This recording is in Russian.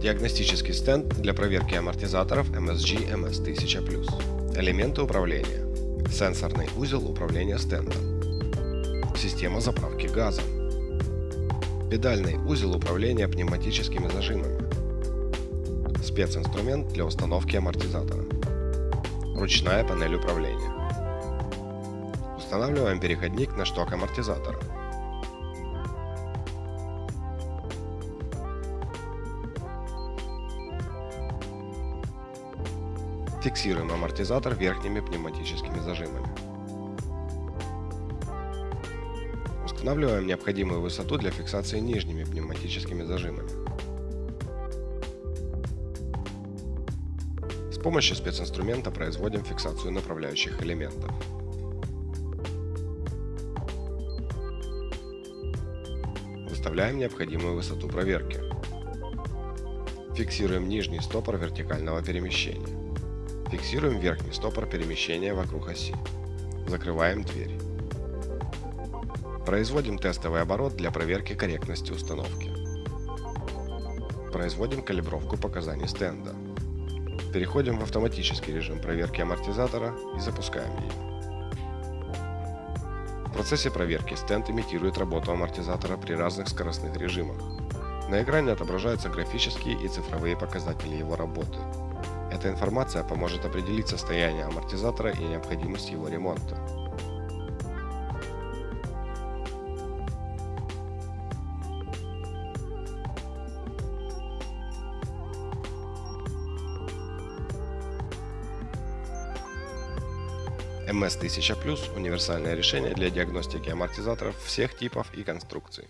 Диагностический стенд для проверки амортизаторов MSG MS1000+. Элементы управления. Сенсорный узел управления стендом. Система заправки газа. Педальный узел управления пневматическими зажимами. Специнструмент для установки амортизатора. Ручная панель управления. Устанавливаем переходник на шток амортизатора. Фиксируем амортизатор верхними пневматическими зажимами. Устанавливаем необходимую высоту для фиксации нижними пневматическими зажимами. С помощью специнструмента производим фиксацию направляющих элементов. Выставляем необходимую высоту проверки. Фиксируем нижний стопор вертикального перемещения. Фиксируем верхний стопор перемещения вокруг оси. Закрываем дверь. Производим тестовый оборот для проверки корректности установки. Производим калибровку показаний стенда. Переходим в автоматический режим проверки амортизатора и запускаем ее. В процессе проверки стенд имитирует работу амортизатора при разных скоростных режимах. На экране отображаются графические и цифровые показатели его работы. Эта информация поможет определить состояние амортизатора и необходимость его ремонта. MS-1000 Plus – универсальное решение для диагностики амортизаторов всех типов и конструкций.